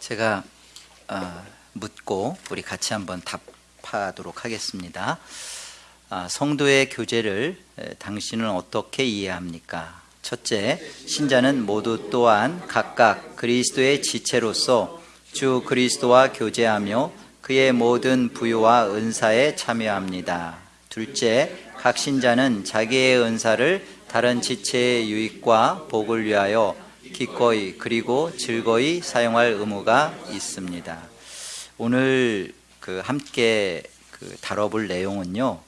제가 어, 묻고 우리 같이 한번 답하도록 하겠습니다. 아, 성도의 교제를 에, 당신은 어떻게 이해합니까? 첫째, 신자는 모두 또한 각각 그리스도의 지체로서 주 그리스도와 교제하며 그의 모든 부유와 은사에 참여합니다. 둘째, 각 신자는 자기의 은사를 다른 지체의 유익과 복을 위하여 기꺼이 그리고 즐거이 사용할 의무가 있습니다. 오늘 그 함께 그 다뤄볼 내용은요.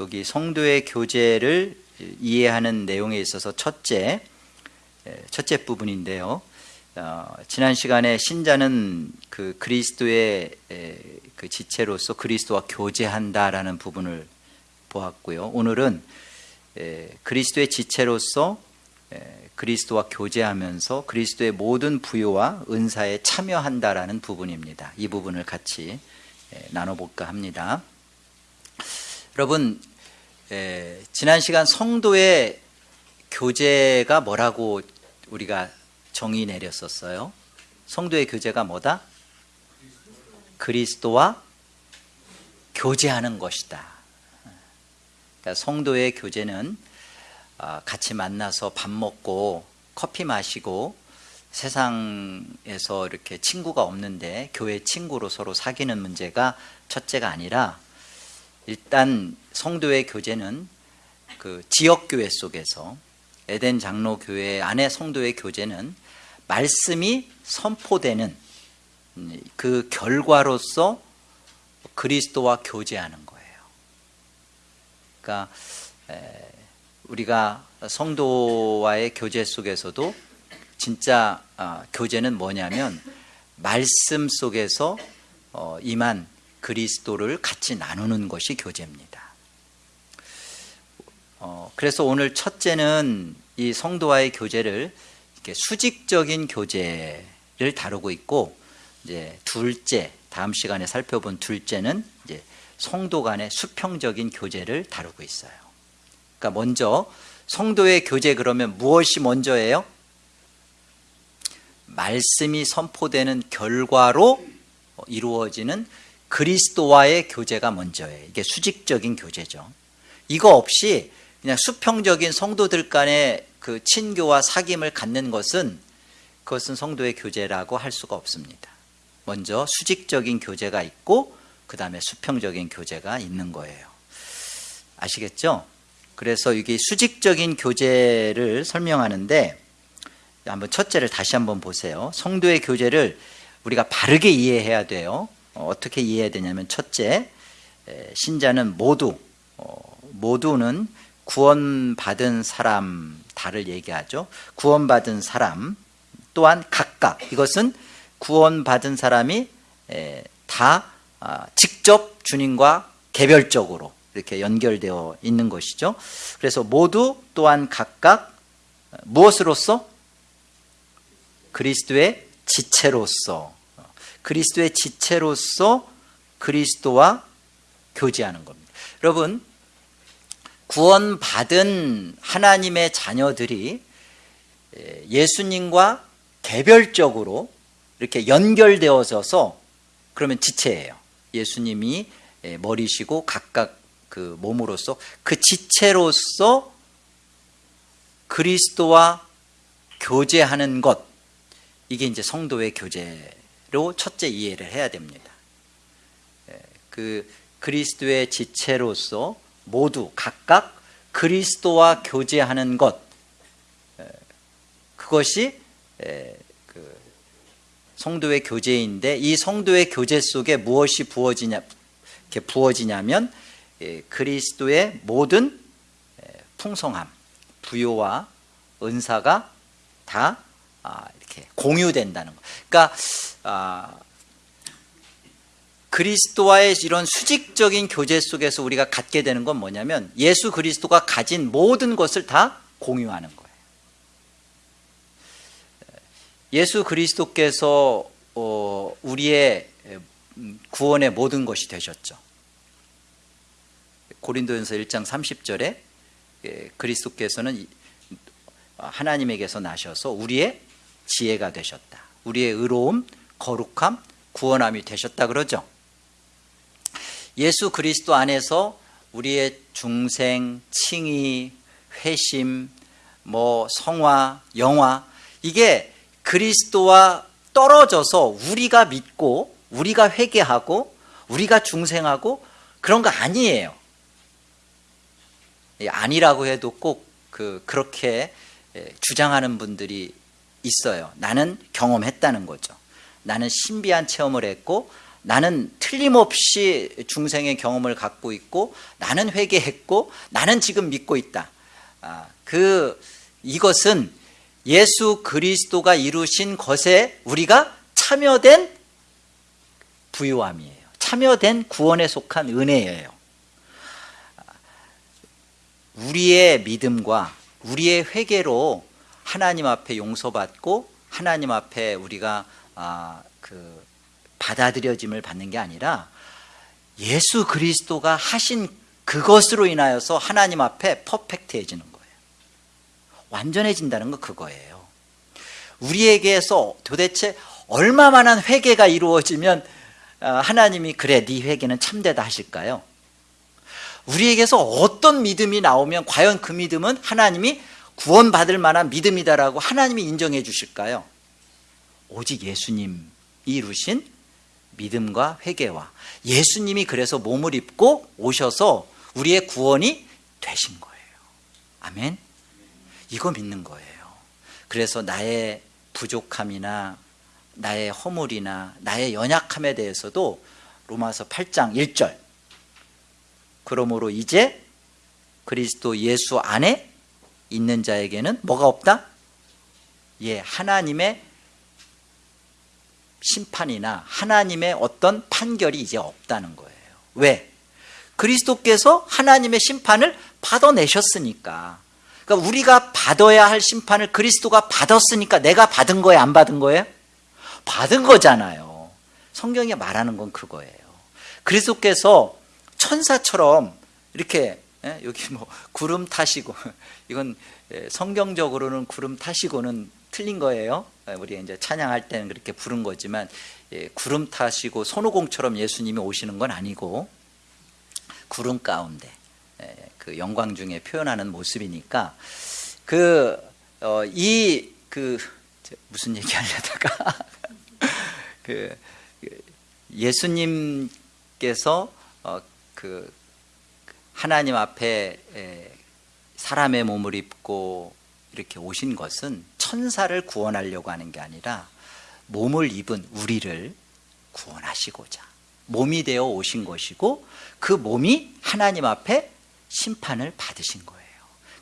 여기 성도의 교제를 이해하는 내용에 있어서 첫째 첫째 부분인데요. 어, 지난 시간에 신자는 그 그리스도의 에, 그 지체로서 그리스도와 교제한다라는 부분을 보았고요. 오늘은 에, 그리스도의 지체로서 에, 그리스도와 교제하면서 그리스도의 모든 부요와 은사에 참여한다라는 부분입니다. 이 부분을 같이 나눠볼까 합니다. 여러분, 에, 지난 시간 성도의 교제가 뭐라고 우리가 정의 내렸었어요? 성도의 교제가 뭐다? 그리스도와 교제하는 것이다. 그러니까 성도의 교제는 아, 같이 만나서 밥 먹고 커피 마시고 세상에서 이렇게 친구가 없는데 교회 친구로 서로 사귀는 문제가 첫째가 아니라 일단 성도의 교제는 그 지역 교회 속에서 에덴 장로 교회 안에 성도의 교제는 말씀이 선포되는 그 결과로서 그리스도와 교제하는 거예요. 그러니까 우리가 성도와의 교제 속에서도 진짜 아, 교제는 뭐냐면 말씀 속에서 어, 임한 그리스도를 같이 나누는 것이 교제입니다. 어, 그래서 오늘 첫째는 이 성도와의 교제를 이렇게 수직적인 교제를 다루고 있고 이제 둘째 다음 시간에 살펴본 둘째는 이제 성도 간의 수평적인 교제를 다루고 있어요. 그러니까 먼저 성도의 교제 그러면 무엇이 먼저예요? 말씀이 선포되는 결과로 이루어지는 그리스도와의 교제가 먼저예요. 이게 수직적인 교제죠. 이거 없이 그냥 수평적인 성도들 간의 그 친교와 사귐을 갖는 것은 그것은 성도의 교제라고 할 수가 없습니다. 먼저 수직적인 교제가 있고 그 다음에 수평적인 교제가 있는 거예요. 아시겠죠? 그래서 이게 수직적인 교제를 설명하는데 한번 첫째를 다시 한번 보세요. 성도의 교제를 우리가 바르게 이해해야 돼요. 어떻게 이해해야 되냐면 첫째, 신자는 모두 어, 모두는 구원받은 사람 다를 얘기하죠. 구원받은 사람 또한 각각 이것은 구원받은 사람이 다 아, 직접 주님과 개별적으로 이렇게 연결되어 있는 것이죠. 그래서 모두 또한 각각 무엇으로서 그리스도의 지체로서 그리스도의 지체로서 그리스도와 교제하는 겁니다. 여러분 구원받은 하나님의 자녀들이 예수님과 개별적으로 이렇게 연결되어져서 그러면 지체예요. 예수님이 머리시고 각각 그 몸으로서 그 지체로서 그리스도와 교제하는 것 이게 이제 성도의 교제로 첫째 이해를 해야 됩니다. 그 그리스도의 지체로서 모두 각각 그리스도와 교제하는 것 그것이 그 성도의 교제인데 이 성도의 교제 속에 무엇이 부어지냐 부어지냐면 그리스도의 모든 풍성함, 부요와 은사가 다 아, 이렇게 공유된다는 거. 그러니까 아, 그리스도와의 이런 수직적인 교제 속에서 우리가 갖게 되는 건 뭐냐면 예수 그리스도가 가진 모든 것을 다 공유하는 거예요. 예수 그리스도께서 어, 우리의 구원의 모든 것이 되셨죠. 고린도전서 1장 30절에 예, 그리스도께서는 하나님에게서 나셔서 우리의 지혜가 되셨다. 우리의 의로움, 거룩함, 구원함이 되셨다 그러죠. 예수 그리스도 안에서 우리의 중생, 칭의, 회심, 뭐 성화, 영화 이게 그리스도와 떨어져서 우리가 믿고 우리가 회개하고 우리가 중생하고 그런 거 아니에요. 아니라고 해도 꼭 그 그렇게 주장하는 분들이 있어요. 나는 경험했다는 거죠. 나는 신비한 체험을 했고 나는 틀림없이 중생의 경험을 갖고 있고 나는 회개했고 나는 지금 믿고 있다. 아, 그 이것은 예수 그리스도가 이루신 것에 우리가 참여된 부유함이에요. 참여된 구원에 속한 은혜예요. 우리의 믿음과 우리의 회개로 하나님 앞에 용서받고 하나님 앞에 우리가 아, 그 받아들여짐을 받는 게 아니라 예수 그리스도가 하신 그것으로 인하여서 하나님 앞에 퍼펙트해지는 거예요. 완전해진다는 거 그거예요. 우리에게서 도대체 얼마만한 회개가 이루어지면 아, 하나님이 그래 네 회개는 참되다 하실까요? 우리에게서 어떤 믿음이 나오면 과연 그 믿음은 하나님이 구원받을 만한 믿음이다라고 하나님이 인정해 주실까요? 오직 예수님이 이루신 믿음과 회개와 예수님이 그래서 몸을 입고 오셔서 우리의 구원이 되신 거예요. 아멘. 이거 믿는 거예요. 그래서 나의 부족함이나 나의 허물이나 나의 연약함에 대해서도 로마서 8장 1절 그러므로 이제 그리스도 예수 안에 있는 자에게는 뭐가 없다? 예, 하나님의 심판이나 하나님의 어떤 판결이 이제 없다는 거예요. 왜? 그리스도께서 하나님의 심판을 받아내셨으니까. 그러니까 우리가 받아야 할 심판을 그리스도가 받았으니까 내가 받은 거예요, 안 받은 거예요? 받은 거잖아요. 성경이 말하는 건 그거예요. 그리스도께서 천사처럼 이렇게 예? 여기 뭐 구름 타시고 이건 예, 성경적으로는 구름 타시고는 틀린 거예요. 예, 우리 이제 찬양할 때는 그렇게 부른 거지만 구름 타시고 손오공처럼 예수님이 오시는 건 아니고 구름 가운데 그 영광 중에 표현하는 모습이니까 그 이그 무슨 얘기 하려다가 그 예수님께서 어, 그 하나님 앞에 사람의 몸을 입고 이렇게 오신 것은 천사를 구원하려고 하는 게 아니라 몸을 입은 우리를 구원하시고자 몸이 되어 오신 것이고 그 몸이 하나님 앞에 심판을 받으신 거예요.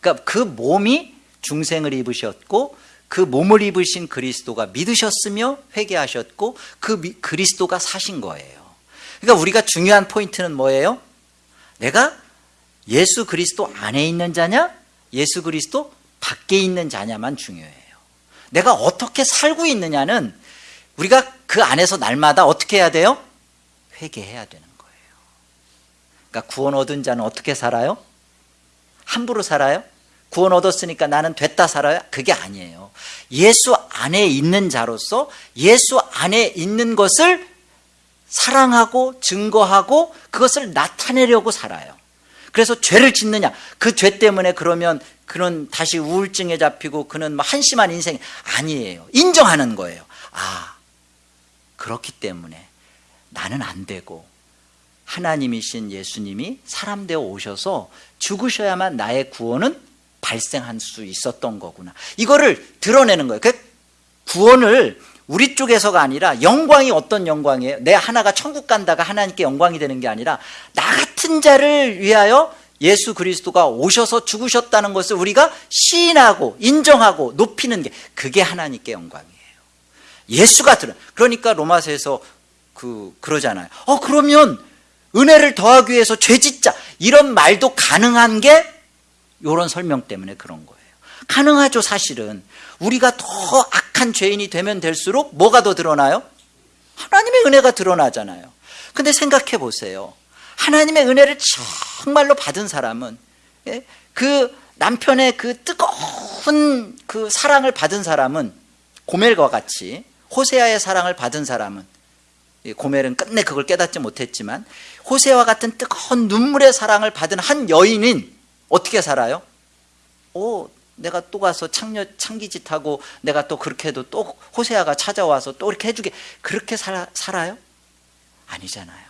그러니까 그 몸이 중생을 입으셨고 그 몸을 입으신 그리스도가 믿으셨으며 회개하셨고 그 그리스도가 사신 거예요. 그러니까 우리가 중요한 포인트는 뭐예요? 내가 예수 그리스도 안에 있는 자냐? 예수 그리스도 밖에 있는 자냐만 중요해요. 내가 어떻게 살고 있느냐는 우리가 그 안에서 날마다 어떻게 해야 돼요? 회개해야 되는 거예요. 그러니까 구원 얻은 자는 어떻게 살아요? 함부로 살아요? 구원 얻었으니까 나는 됐다 살아요? 그게 아니에요. 예수 안에 있는 자로서 예수 안에 있는 것을 사랑하고 증거하고 그것을 나타내려고 살아요. 그래서 죄를 짓느냐? 그 죄 때문에 그러면 그는 다시 우울증에 잡히고 그는 뭐 한심한 인생 아니에요. 인정하는 거예요. 아, 그렇기 때문에 나는 안 되고 하나님이신 예수님이 사람 되어 오셔서 죽으셔야만 나의 구원은 발생할 수 있었던 거구나. 이거를 드러내는 거예요. 그 구원을 우리 쪽에서가 아니라 영광이 어떤 영광이에요? 내 하나가 천국 간다가 하나님께 영광이 되는 게 아니라 나 같은 자를 위하여 예수 그리스도가 오셔서 죽으셨다는 것을 우리가 시인하고 인정하고 높이는 게 그게 하나님께 영광이에요. 예수가 들어. 그러니까 로마서에서 그 그러잖아요. 어 그러면 은혜를 더하기 위해서 죄 짓자 이런 말도 가능한 게 이런 설명 때문에 그런 거예요. 가능하죠 사실은 우리가 더 악한 죄인이 되면 될수록 뭐가 더 드러나요? 하나님의 은혜가 드러나잖아요 근데 생각해 보세요 하나님의 은혜를 정말로 받은 사람은 예? 그 남편의 그 뜨거운 그 사랑을 받은 사람은 고멜과 같이 호세아의 사랑을 받은 사람은 이 고멜은 끝내 그걸 깨닫지 못했지만 호세와 같은 뜨거운 눈물의 사랑을 받은 한 여인은 어떻게 살아요? 오, 내가 또 가서 창녀 창기짓하고 내가 또 그렇게 해도 또 호세아가 찾아와서 또 이렇게 해주게 그렇게 살아, 살아요? 아니잖아요.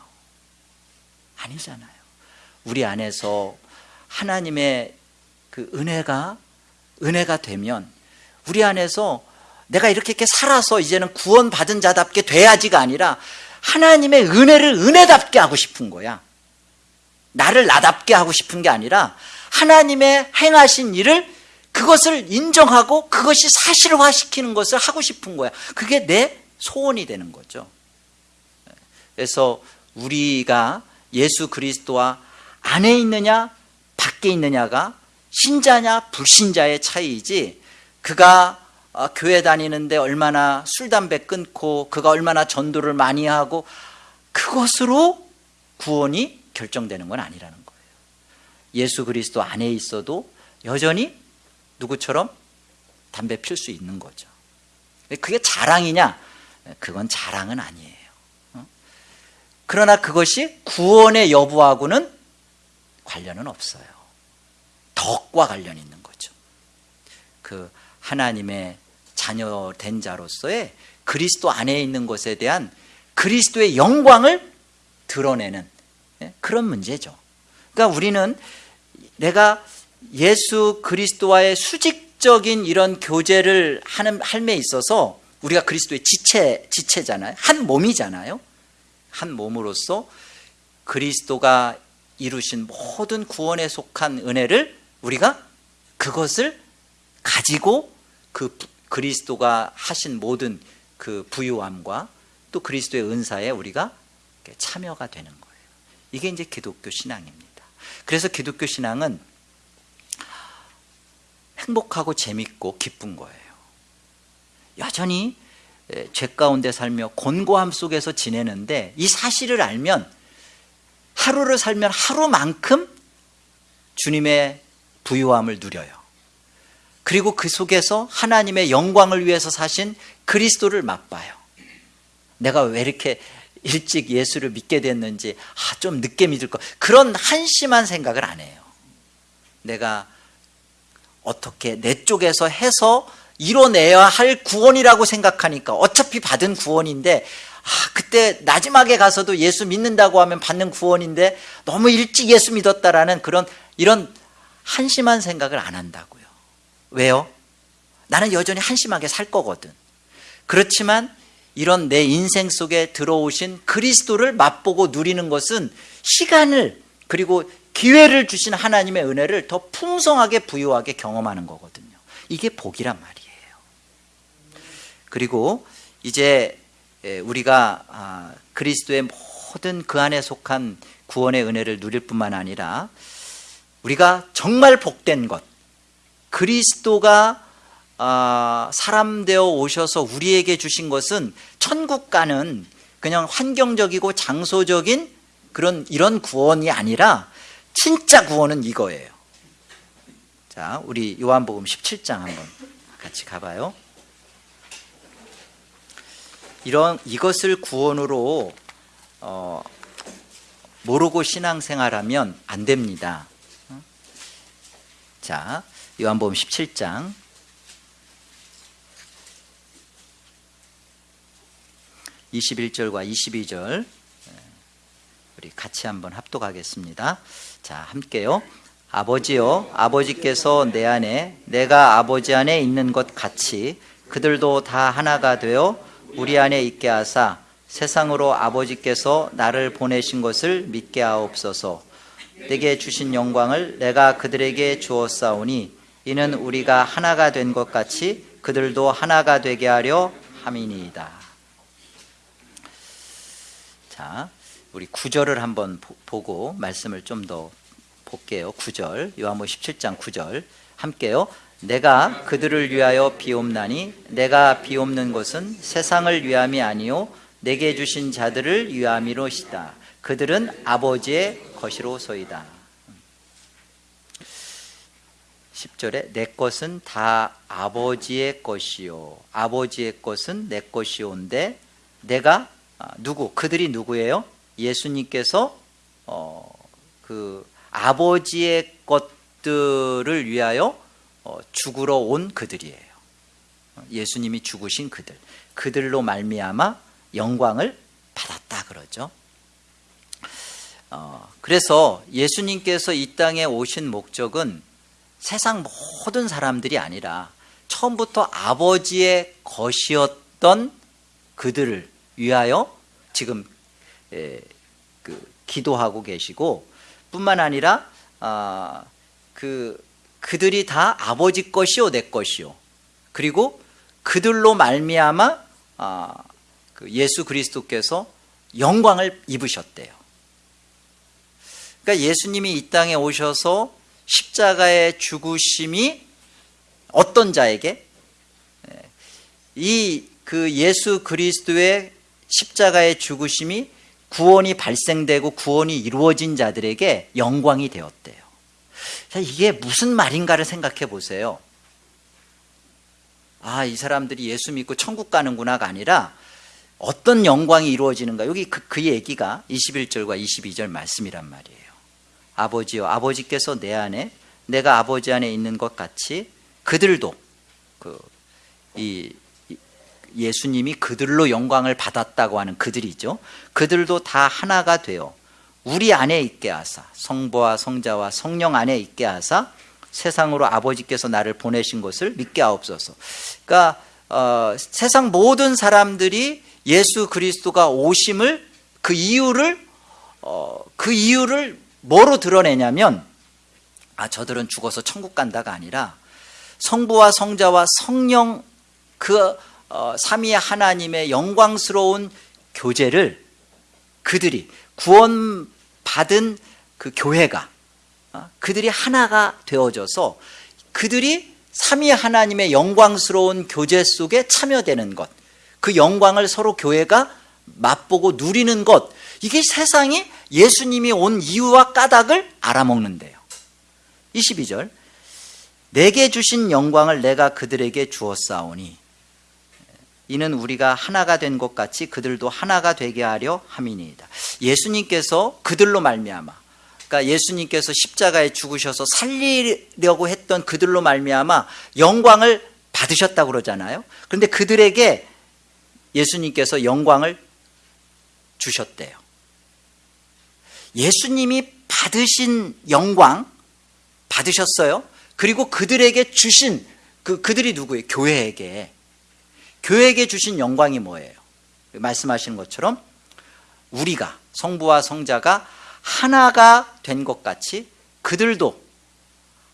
아니잖아요. 우리 안에서 하나님의 그 은혜가 은혜가 되면 우리 안에서 내가 이렇게 이렇게 살아서 이제는 구원 받은 자답게 돼야지가 아니라 하나님의 은혜를 은혜답게 하고 싶은 거야. 나를 나답게 하고 싶은 게 아니라 하나님의 행하신 일을 그것을 인정하고 그것이 사실화시키는 것을 하고 싶은 거야. 그게 내 소원이 되는 거죠. 그래서 우리가 예수 그리스도와 안에 있느냐 밖에 있느냐가 신자냐 불신자의 차이이지 그가 어, 교회 다니는데 얼마나 술 담배 끊고 그가 얼마나 전도를 많이 하고 그것으로 구원이 결정되는 건 아니라는 거예요. 예수 그리스도 안에 있어도 여전히 누구처럼 담배 필 수 있는 거죠. 그게 자랑이냐? 그건 자랑은 아니에요. 어? 그러나 그것이 구원의 여부하고는 관련은 없어요. 덕과 관련이 있는 거죠. 그 하나님의 자녀 된 자로서의 그리스도 안에 있는 것에 대한 그리스도의 영광을 드러내는 예, 그런 문제죠. 그러니까 우리는 내가 예수 그리스도와의 수직적인 이런 교제를 하는 삶에 있어서 우리가 그리스도의 지체 지체잖아요. 한 몸이잖아요. 한 몸으로서 그리스도가 이루신 모든 구원에 속한 은혜를 우리가 그것을 가지고 그 그리스도가 하신 모든 그 부유함과 또 그리스도의 은사에 우리가 참여가 되는 거예요. 이게 이제 기독교 신앙입니다. 그래서 기독교 신앙은 행복하고 재밌고 기쁜 거예요. 여전히 죄 가운데 살며 곤고함 속에서 지내는데 이 사실을 알면 하루를 살면 하루만큼 주님의 부유함을 누려요. 그리고 그 속에서 하나님의 영광을 위해서 사신 그리스도를 맛봐요. 내가 왜 이렇게 일찍 예수를 믿게 됐는지 아, 좀 늦게 믿을 거 그런 한심한 생각을 안 해요. 내가 어떻게 내 쪽에서 해서 이뤄내야 할 구원이라고 생각하니까 어차피 받은 구원인데 아, 그때 마지막에 가서도 예수 믿는다고 하면 받는 구원인데 너무 일찍 예수 믿었다라는 그런 이런 한심한 생각을 안 한다고요. 왜요? 나는 여전히 한심하게 살 거거든. 그렇지만 이런 내 인생 속에 들어오신 그리스도를 맛보고 누리는 것은 시간을 그리고 기회를 주신 하나님의 은혜를 더 풍성하게 부유하게 경험하는 거거든요. 이게 복이란 말이에요. 그리고 이제 우리가 아, 그리스도의 모든 그 안에 속한 구원의 은혜를 누릴 뿐만 아니라 우리가 정말 복된 것 그리스도가 아, 사람 되어 오셔서 우리에게 주신 것은 천국 가는 그냥 환경적이고 장소적인 그런 이런 구원이 아니라 진짜 구원은 이거예요. 자, 우리 요한복음 17장 한번 같이 가봐요. 이런 이것을 구원으로 어, 모르고 신앙생활하면 안 됩니다. 자, 요한복음 17장 21절과 22절 우리 같이 한번 합독하겠습니다. 자, 함께요. 아버지요, 아버지께서 내 안에, 내가 아버지 안에 있는 것 같이 그들도 다 하나가 되어 우리 안에 있게 하사 세상으로 아버지께서 나를 보내신 것을 믿게 하옵소서. 내게 주신 영광을 내가 그들에게 주었사오니 이는 우리가 하나가 된 것 같이 그들도 하나가 되게 하려 함이니이다. 자, 우리 구절을 한번 보고 말씀을 좀 더 볼게요. 구절 요한복 17장 9절 함께요. 내가 그들을 위하여 비옵나니 내가 비옵는 것은 세상을 위함이 아니요 내게 주신 자들을 위함이로시다. 그들은 아버지의 것이로소이다. 10절에 내 것은 다 아버지의 것이요 아버지의 것은 내 것이오인데 내가 아, 누구 그들이 누구예요? 예수님께서 어, 그 아버지의 것들을 위하여 어, 죽으러 온 그들이에요. 예수님이 죽으신 그들 그들로 말미암아 영광을 받았다 그러죠. 어, 그래서 예수님께서 이 땅에 오신 목적은 세상 모든 사람들이 아니라 처음부터 아버지의 것이었던 그들을 위하여 지금 에, 그 기도하고 계시고 뿐만 아니라 아, 그 그들이 다 아버지 것이요 내 것이요 그리고 그들로 말미암아 아, 그 예수 그리스도께서 영광을 입으셨대요. 그러니까 예수님이 이 땅에 오셔서 십자가의 죽으심이 어떤 자에게 이 그 예수 그리스도의 십자가의 죽으심이 구원이 발생되고 구원이 이루어진 자들에게 영광이 되었대요. 자, 이게 무슨 말인가를 생각해 보세요. 아, 이 사람들이 예수 믿고 천국 가는구나가 아니라 어떤 영광이 이루어지는가. 여기 그, 그 얘기가 21절과 22절 말씀이란 말이에요. 아버지요, 아버지께서 내 안에 내가 아버지 안에 있는 것 같이 그들도 그 이 예수님이 그들로 영광을 받았다고 하는 그들이죠. 그들도 다 하나가 되어 우리 안에 있게 하사 성부와 성자와 성령 안에 있게 하사 세상으로 아버지께서 나를 보내신 것을 믿게 하옵소서. 그러니까 어, 세상 모든 사람들이 예수 그리스도가 오심을 그 이유를 어, 그 이유를 뭐로 드러내냐면 아 저들은 죽어서 천국 간다가 아니라 성부와 성자와 성령 그 어, 삼위 하나님의 영광스러운 교제를 그들이 구원받은 그 교회가 어, 그들이 하나가 되어져서 그들이 삼위 하나님의 영광스러운 교제 속에 참여되는 것, 그 영광을 서로 교회가 맛보고 누리는 것, 이게 세상이 예수님이 온 이유와 까닭을 알아먹는데요. 22절, 내게 주신 영광을 내가 그들에게 주었사오니 이는 우리가 하나가 된 것 같이 그들도 하나가 되게 하려 함이니이다. 예수님께서 그들로 말미암아 그러니까 예수님께서 십자가에 죽으셔서 살리려고 했던 그들로 말미암아 영광을 받으셨다고 그러잖아요. 그런데 그들에게 예수님께서 영광을 주셨대요. 예수님이 받으신 영광 받으셨어요. 그리고 그들에게 주신 그 그들이 누구예요? 교회에게 교회에게 주신 영광이 뭐예요? 말씀하시는 것처럼 우리가 성부와 성자가 하나가 된 것 같이 그들도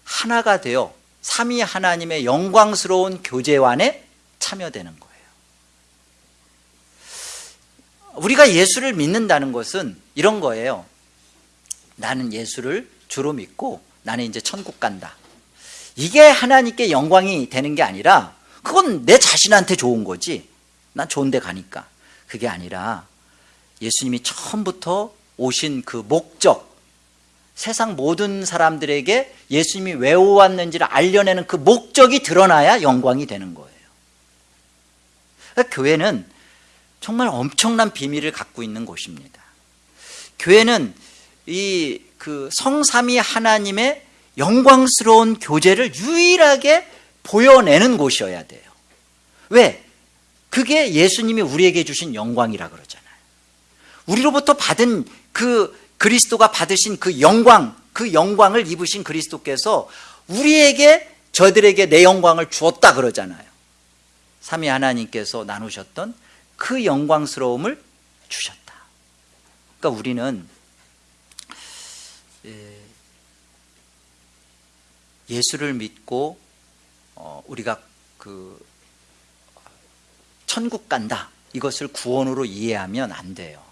하나가 되어 삼위 하나님의 영광스러운 교제관에 참여되는 거예요. 우리가 예수를 믿는다는 것은 이런 거예요. 나는 예수를 주로 믿고 나는 이제 천국 간다. 이게 하나님께 영광이 되는 게 아니라 그건 내 자신한테 좋은 거지. 난 좋은 데 가니까. 그게 아니라 예수님이 처음부터 오신 그 목적, 세상 모든 사람들에게 예수님이 왜 왔는지를 알려내는 그 목적이 드러나야 영광이 되는 거예요. 그러니까 교회는 정말 엄청난 비밀을 갖고 있는 곳입니다. 교회는 이 그 성삼위 하나님의 영광스러운 교제를 유일하게 보여내는 곳이어야 돼요. 왜? 그게 예수님이 우리에게 주신 영광이라 그러잖아요. 우리로부터 받은 그 그리스도가 받으신 그 영광, 그 영광을 입으신 그리스도께서 우리에게 저들에게 내 영광을 주었다 그러잖아요. 삼위 하나님께서 나누셨던 그 영광스러움을 주셨다. 그러니까 우리는 예, 예수를 믿고 어, 우리가 그 천국 간다 이것을 구원으로 이해하면 안 돼요.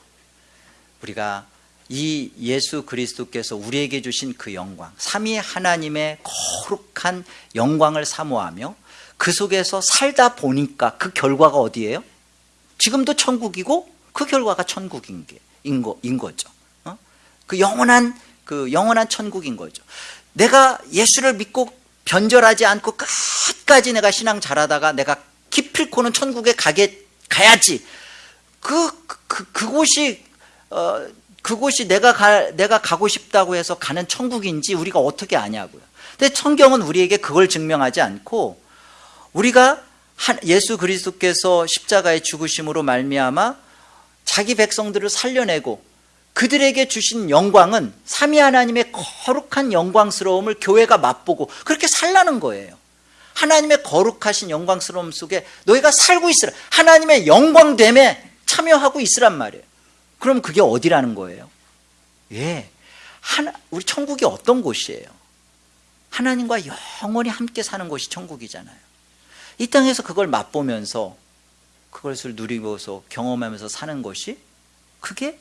우리가 이 예수 그리스도께서 우리에게 주신 그 영광, 삼위 하나님의 거룩한 영광을 사모하며 그 속에서 살다 보니까 그 결과가 어디예요? 지금도 천국이고 그 결과가 천국인 게, 인, 거, 인 거죠. 어? 그 영원한 그 영원한 천국인 거죠. 내가 예수를 믿고 변절하지 않고 끝까지 내가 신앙 잘하다가 내가 기필코는 천국에 가게 가야지. 그, 그 그곳이 어 그곳이 내가 가, 내가 가고 싶다고 해서 가는 천국인지 우리가 어떻게 아냐고요. 근데 성경은 우리에게 그걸 증명하지 않고 우리가 한, 예수 그리스도께서 십자가의 죽으심으로 말미암아 자기 백성들을 살려내고 그들에게 주신 영광은 삼위 하나님의 거룩한 영광스러움을 교회가 맛보고 그렇게 살라는 거예요. 하나님의 거룩하신 영광스러움 속에 너희가 살고 있으라. 하나님의 영광됨에 참여하고 있으란 말이에요. 그럼 그게 어디라는 거예요? 예. 하나, 우리 천국이 어떤 곳이에요? 하나님과 영원히 함께 사는 곳이 천국이잖아요. 이 땅에서 그걸 맛보면서 그것을 누리고서 경험하면서 사는 것이 그게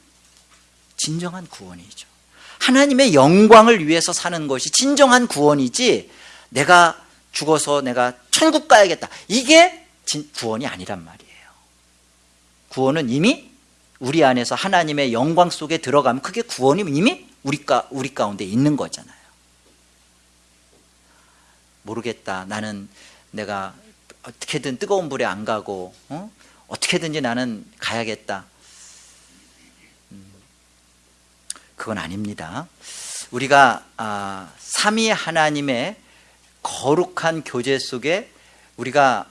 진정한 구원이죠. 하나님의 영광을 위해서 사는 것이 진정한 구원이지 내가 죽어서 내가 천국 가야겠다. 이게 구원이 아니란 말이에요. 구원은 이미 우리 안에서 하나님의 영광 속에 들어가면 그게 구원이 이미 우리, 가, 우리 가운데 있는 거잖아요. 모르겠다. 나는 내가 어떻게든 뜨거운 불에 안 가고 어? 어떻게든지 나는 가야겠다. 그건 아닙니다. 우리가 아, 삼위 하나님의 거룩한 교제 속에 우리가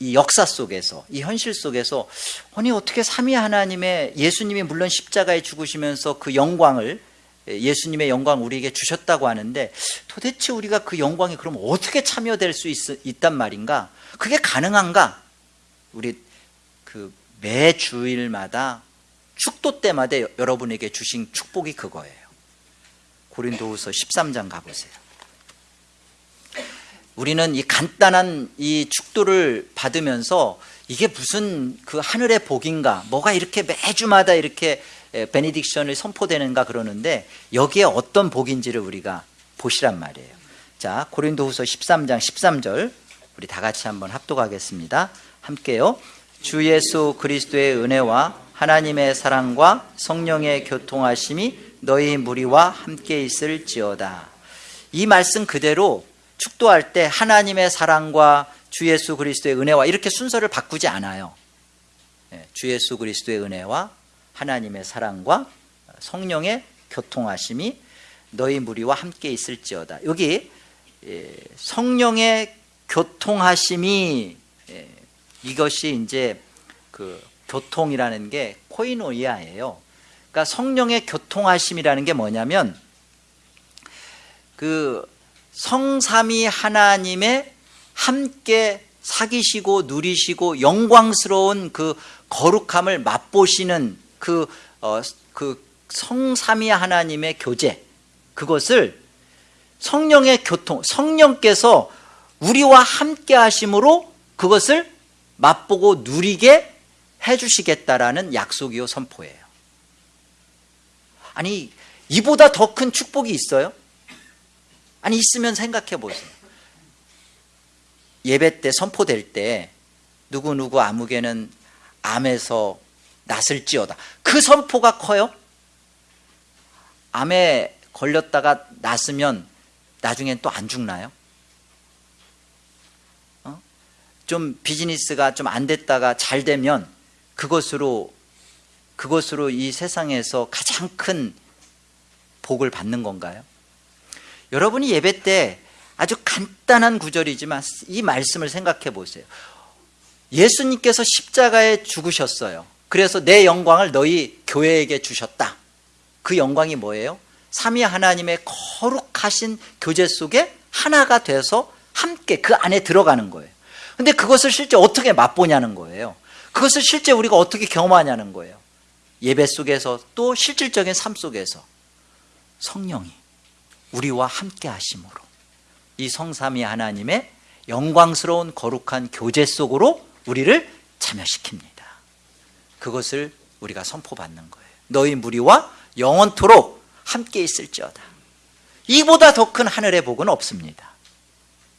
이 역사 속에서 이 현실 속에서 아니 어떻게 삼위 하나님의 예수님이 물론 십자가에 죽으시면서 그 영광을 예수님의 영광 우리에게 주셨다고 하는데 도대체 우리가 그 영광에 그럼 어떻게 참여될 수 있, 단 말인가? 그게 가능한가? 우리 그 매 주일마다 축도 때마다 여러분에게 주신 축복이 그거예요. 고린도후서 13장 가보세요. 우리는 이 간단한 이 축도를 받으면서 이게 무슨 그 하늘의 복인가? 뭐가 이렇게 매주마다 이렇게 베네딕션을 선포되는가 그러는데 여기에 어떤 복인지를 우리가 보시란 말이에요. 자, 고린도후서 13장 13절 우리 다 같이 한번 합독하겠습니다. 함께요. 주 예수 그리스도의 은혜와 하나님의 사랑과 성령의 교통하심이 너희 무리와 함께 있을지어다. 이 말씀 그대로 축도할 때 하나님의 사랑과 주 예수 그리스도의 은혜와 이렇게 순서를 바꾸지 않아요. 예, 주 예수 그리스도의 은혜와 하나님의 사랑과 성령의 교통하심이 너희 무리와 함께 있을지어다. 여기 예, 성령의 교통하심이 예, 이것이 이제 그 교통이라는 게 코이노이아예요. 그러니까 성령의 교통하심이라는 게 뭐냐면 그 성삼위 하나님의 함께 사귀시고 누리시고 영광스러운 그 거룩함을 맛보시는 그, 어, 그 성삼위 하나님의 교제 그것을 성령의 교통 성령께서 우리와 함께 하심으로 그것을 맛보고 누리게 해주시겠다라는 약속이요 선포예요. 아니 이보다 더 큰 축복이 있어요? 아니 있으면 생각해 보세요. 예배 때 선포될 때 누구누구 아무개는 암에서 낫을지어다. 그 선포가 커요? 암에 걸렸다가 낫으면 나중엔 또 안 죽나요? 좀 비즈니스가 좀 안 됐다가 잘 되면 그것으로 그것으로 이 세상에서 가장 큰 복을 받는 건가요? 여러분이 예배 때 아주 간단한 구절이지만 이 말씀을 생각해 보세요. 예수님께서 십자가에 죽으셨어요. 그래서 내 영광을 너희 교회에게 주셨다. 그 영광이 뭐예요? 삼위 하나님의 거룩하신 교제 속에 하나가 돼서 함께 그 안에 들어가는 거예요. 근데 그것을 실제 어떻게 맛보냐는 거예요. 그것을 실제 우리가 어떻게 경험하냐는 거예요. 예배 속에서 또 실질적인 삶 속에서 성령이 우리와 함께 하심으로 이 성삼위 하나님의 영광스러운 거룩한 교제 속으로 우리를 참여시킵니다. 그것을 우리가 선포받는 거예요. 너희 무리와 영원토록 함께 있을지어다. 이보다 더 큰 하늘의 복은 없습니다.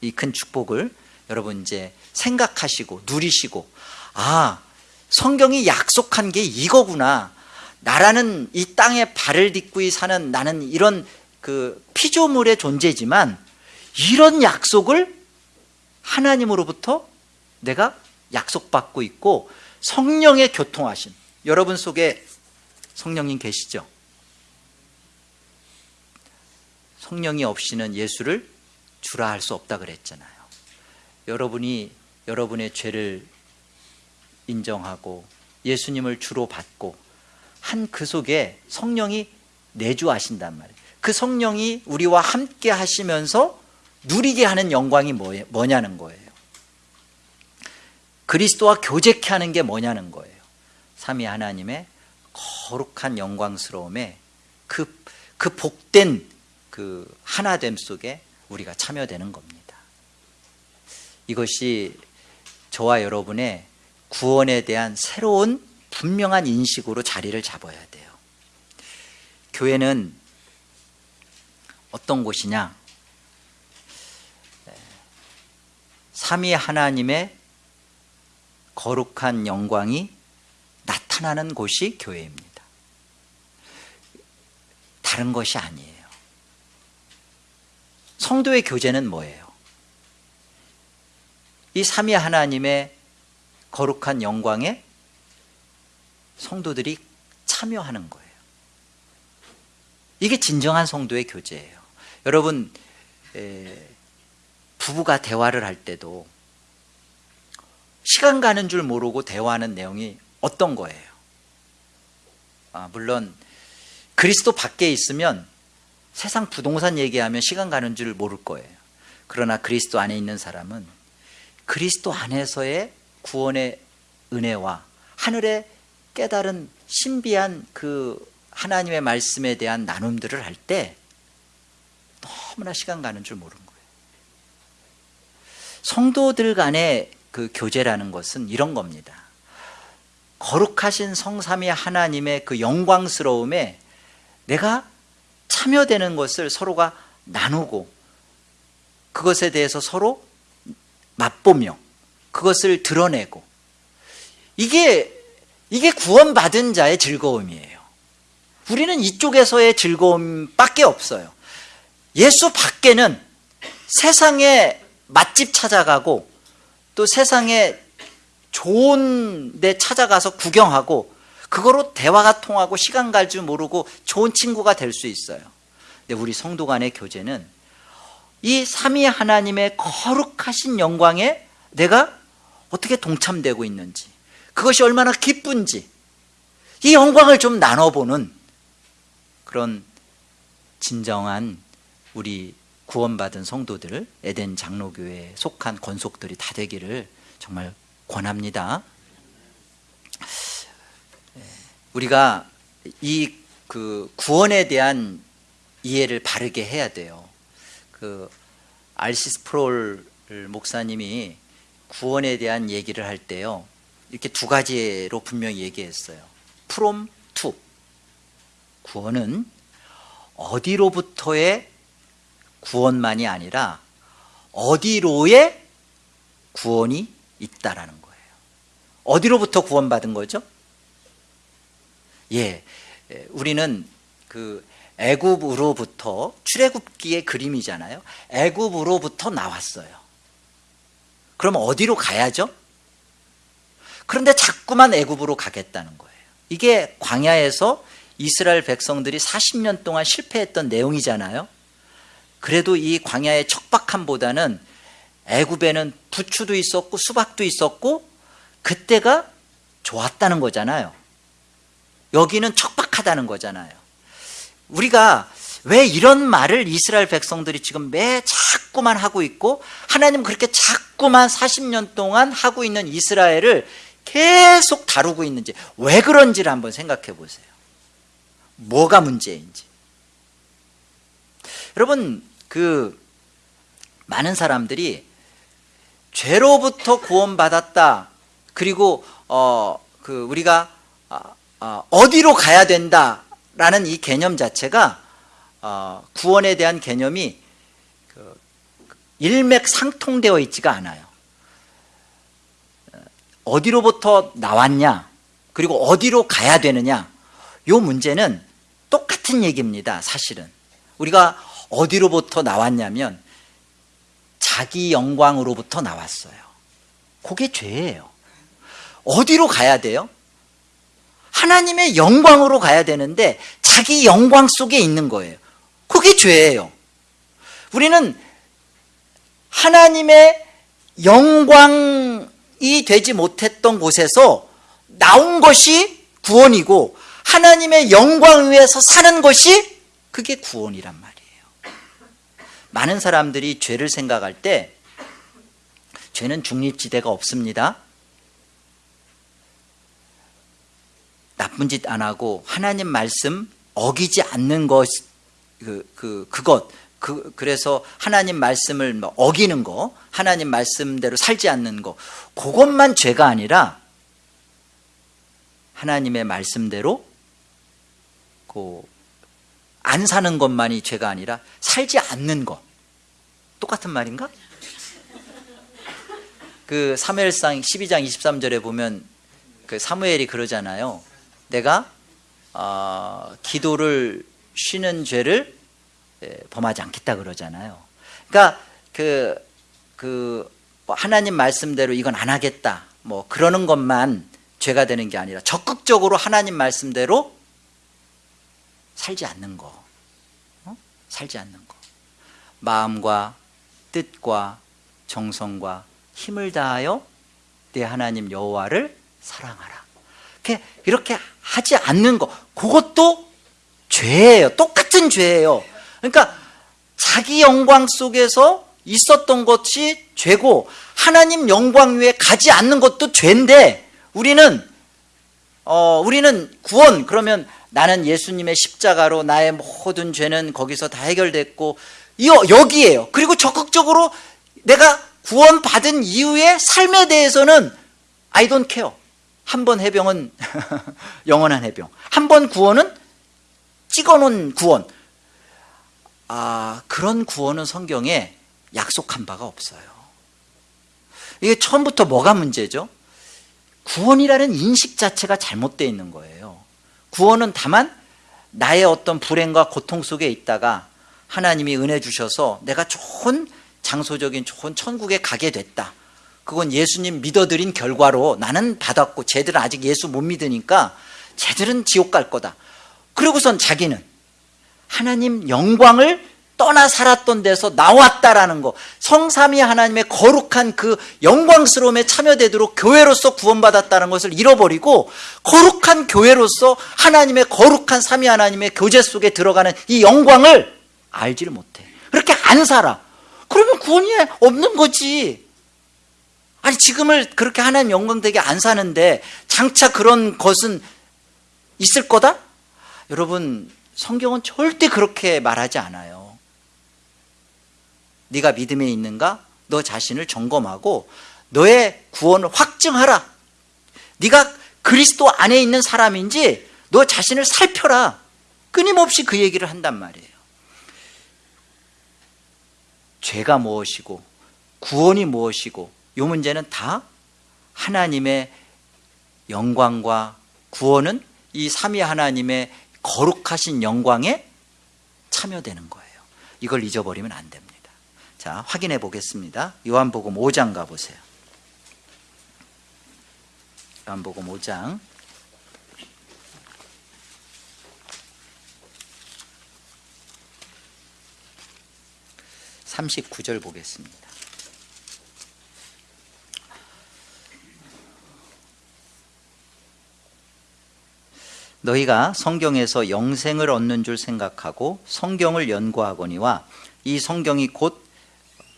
이 큰 축복을 여러분 이제 생각하시고 누리시고 아 성경이 약속한 게 이거구나. 나라는 이 땅에 발을 딛고 사는 나는 이런 그 피조물의 존재지만 이런 약속을 하나님으로부터 내가 약속받고 있고 성령의 교통하심. 여러분 속에 성령님 계시죠? 성령이 없이는 예수를 주라 할 수 없다 그랬잖아요. 여러분이 여러분의 죄를 인정하고 예수님을 주로 받고 한 그 속에 성령이 내주하신단 말이에요. 그 성령이 우리와 함께 하시면서 누리게 하는 영광이 뭐냐는 거예요. 그리스도와 교제케 하는 게 뭐냐는 거예요. 삼위 하나님의 거룩한 영광스러움에 그, 그 복된 그 하나됨 속에 우리가 참여되는 겁니다. 이것이 저와 여러분의 구원에 대한 새로운 분명한 인식으로 자리를 잡아야 돼요. 교회는 어떤 곳이냐? 삼위 하나님의 거룩한 영광이 나타나는 곳이 교회입니다. 다른 것이 아니에요. 성도의 교제는 뭐예요? 이 삼위 하나님의 거룩한 영광에 성도들이 참여하는 거예요. 이게 진정한 성도의 교제예요. 여러분 부부가 대화를 할 때도 시간 가는 줄 모르고 대화하는 내용이 어떤 거예요? 아, 물론 그리스도 밖에 있으면 세상 부동산 얘기하면 시간 가는 줄 모를 거예요. 그러나 그리스도 안에 있는 사람은 그리스도 안에서의 구원의 은혜와 하늘의 깨달은 신비한 그 하나님의 말씀에 대한 나눔들을 할 때 너무나 시간 가는 줄 모르는 거예요. 성도들 간의 그 교제라는 것은 이런 겁니다. 거룩하신 성삼위 하나님의 그 영광스러움에 내가 참여되는 것을 서로가 나누고 그것에 대해서 서로 맛보며 그것을 드러내고. 이게 이게 구원받은 자의 즐거움이에요. 우리는 이쪽에서의 즐거움밖에 없어요. 예수 밖에는 세상에 맛집 찾아가고 또 세상에 좋은 데 찾아가서 구경하고 그거로 대화가 통하고 시간 갈 줄 모르고 좋은 친구가 될 수 있어요. 근데 우리 성도 간의 교제는 이 삼위 하나님의 거룩하신 영광에 내가 어떻게 동참되고 있는지 그것이 얼마나 기쁜지 이 영광을 좀 나눠보는 그런 진정한 우리 구원받은 성도들 에덴 장로교회에 속한 권속들이 다 되기를 정말 권합니다. 우리가 이 그 구원에 대한 이해를 바르게 해야 돼요. 그 알시스 프롤 목사님이 구원에 대한 얘기를 할 때요 이렇게 두 가지로 분명히 얘기했어요. From to. 구원은 어디로부터의 구원만이 아니라 어디로의 구원이 있다라는 거예요. 어디로부터 구원받은 거죠? 예, 우리는 그 애굽으로부터 출애굽기의 그림이잖아요. 애굽으로부터 나왔어요 그럼 어디로 가야죠? 그런데 자꾸만 애굽으로 가겠다는 거예요. 이게 광야에서 이스라엘 백성들이 40년 동안 실패했던 내용이잖아요. 그래도 이 광야의 척박함보다는 애굽에는 부추도 있었고 수박도 있었고 그때가 좋았다는 거잖아요. 여기는 척박하다는 거잖아요. 우리가 왜 이런 말을 이스라엘 백성들이 지금 매 자꾸만 하고 있고 하나님 그렇게 자꾸만 40년 동안 하고 있는 이스라엘을 계속 다루고 있는지 왜 그런지를 한번 생각해 보세요. 뭐가 문제인지. 여러분 그 많은 사람들이 죄로부터 구원받았다. 그리고 어 그 우리가 어, 어디로 가야 된다라는 이 개념 자체가 어, 구원에 대한 개념이 그 일맥상통되어 있지가 않아요 어디로부터 나왔냐 그리고 어디로 가야 되느냐 이 문제는 똑같은 얘기입니다 사실은 우리가 어디로부터 나왔냐면 자기 영광으로부터 나왔어요. 그게 죄예요. 어디로 가야 돼요? 하나님의 영광으로 가야 되는데 자기 영광 속에 있는 거예요. 그게 죄예요. 우리는 하나님의 영광이 되지 못했던 곳에서 나온 것이 구원이고 하나님의 영광 위에서 사는 것이 그게 구원이란 말이에요. 많은 사람들이 죄를 생각할 때 죄는 중립지대가 없습니다. 나쁜 짓 안 하고 하나님 말씀 어기지 않는 것, 그, 그, 그것, 그, 그래서 하나님 말씀을 뭐 어기는 거, 하나님 말씀대로 살지 않는 거, 그것만 죄가 아니라 하나님의 말씀대로 그, 안 사는 것만이 죄가 아니라 살지 않는 것. 똑같은 말인가? 그 사무엘상 12장 23절에 보면 그 사무엘이 그러잖아요. 내가 어, 기도를 쉬는 죄를 예, 범하지 않겠다 그러잖아요. 그러니까 그, 그 하나님 말씀대로 이건 안 하겠다. 뭐 그러는 것만 죄가 되는 게 아니라 적극적으로 하나님 말씀대로 살지 않는 거. 어? 살지 않는 거. 마음과 뜻과 정성과 힘을 다하여 내 하나님 여호와를 사랑하라. 이렇게 하지 않는 거, 그것도 죄예요. 똑같은 죄예요. 그러니까 자기 영광 속에서 있었던 것이 죄고 하나님 영광 위에 가지 않는 것도 죄인데 우리는 어, 우리는 구원 그러면 나는 예수님의 십자가로 나의 모든 죄는 거기서 다 해결됐고 여기에요. 그리고 적극적으로 내가 구원받은 이후의 삶에 대해서는 I don't care. 한 번 해병은 영원한 해병. 한 번 구원은 찍어놓은 구원. 아, 그런 구원은 성경에 약속한 바가 없어요. 이게 처음부터 뭐가 문제죠? 구원이라는 인식 자체가 잘못되어 있는 거예요. 구원은 다만 나의 어떤 불행과 고통 속에 있다가 하나님이 은혜 주셔서 내가 좋은 장소적인 좋은 천국에 가게 됐다. 그건 예수님 믿어드린 결과로 나는 받았고 쟤들은 아직 예수 못 믿으니까 쟤들은 지옥 갈 거다. 그리고선 자기는 하나님 영광을 떠나 살았던 데서 나왔다라는 거 성삼위 하나님의 거룩한 그 영광스러움에 참여되도록 교회로서 구원받았다는 것을 잃어버리고 거룩한 교회로서 하나님의 거룩한 삼위 하나님의 교제 속에 들어가는 이 영광을 알지를 못해. 그렇게 안 살아. 그러면 구원이 없는 거지. 아니 지금을 그렇게 하나님 영광되게 안 사는데 장차 그런 것은 있을 거다? 여러분 성경은 절대 그렇게 말하지 않아요. 네가 믿음에 있는가? 너 자신을 점검하고 너의 구원을 확증하라. 네가 그리스도 안에 있는 사람인지 너 자신을 살펴라. 끊임없이 그 얘기를 한단 말이에요. 죄가 무엇이고 구원이 무엇이고 이 문제는 다 하나님의 영광과 구원은 이 삼위 하나님의 거룩하신 영광에 참여되는 거예요. 이걸 잊어버리면 안 됩니다. 자, 확인해 보겠습니다. 요한복음 5장 가보세요. 요한복음 5장 39절 보겠습니다. 너희가 성경에서 영생을 얻는 줄 생각하고 성경을 연구하거니와 이 성경이 곧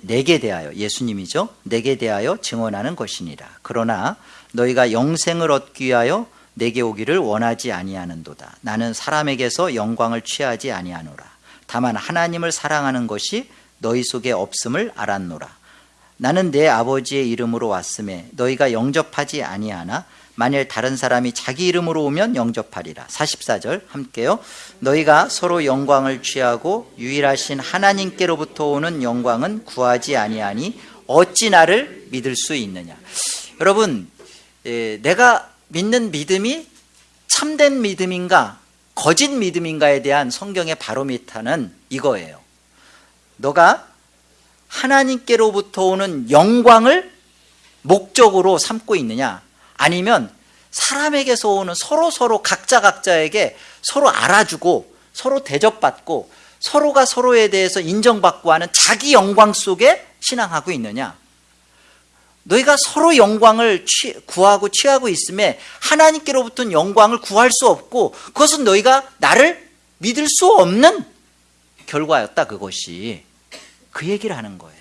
내게 대하여 예수님이죠? 내게 대하여 증언하는 것이니라. 그러나 너희가 영생을 얻기 위하여 내게 오기를 원하지 아니하는도다. 나는 사람에게서 영광을 취하지 아니하노라. 다만 하나님을 사랑하는 것이 너희 속에 없음을 알았노라. 나는 내 아버지의 이름으로 왔음에 너희가 영접하지 아니하나 만일 다른 사람이 자기 이름으로 오면 영접하리라. 44절 함께요. 너희가 서로 영광을 취하고 유일하신 하나님께로부터 오는 영광은 구하지 아니하니 어찌 나를 믿을 수 있느냐? 여러분 예, 내가 믿는 믿음이 참된 믿음인가 거짓 믿음인가에 대한 성경의 바로미터는 이거예요. 너가 하나님께로부터 오는 영광을 목적으로 삼고 있느냐 아니면 사람에게서 오는 서로 서로 각자 각자에게 서로 알아주고 서로 대접받고 서로가 서로에 대해서 인정받고 하는 자기 영광 속에 신앙하고 있느냐? 너희가 서로 영광을 취, 구하고 취하고 있음에 하나님께로부터는 영광을 구할 수 없고 그것은 너희가 나를 믿을 수 없는 결과였다 그것이. 그 얘기를 하는 거예요.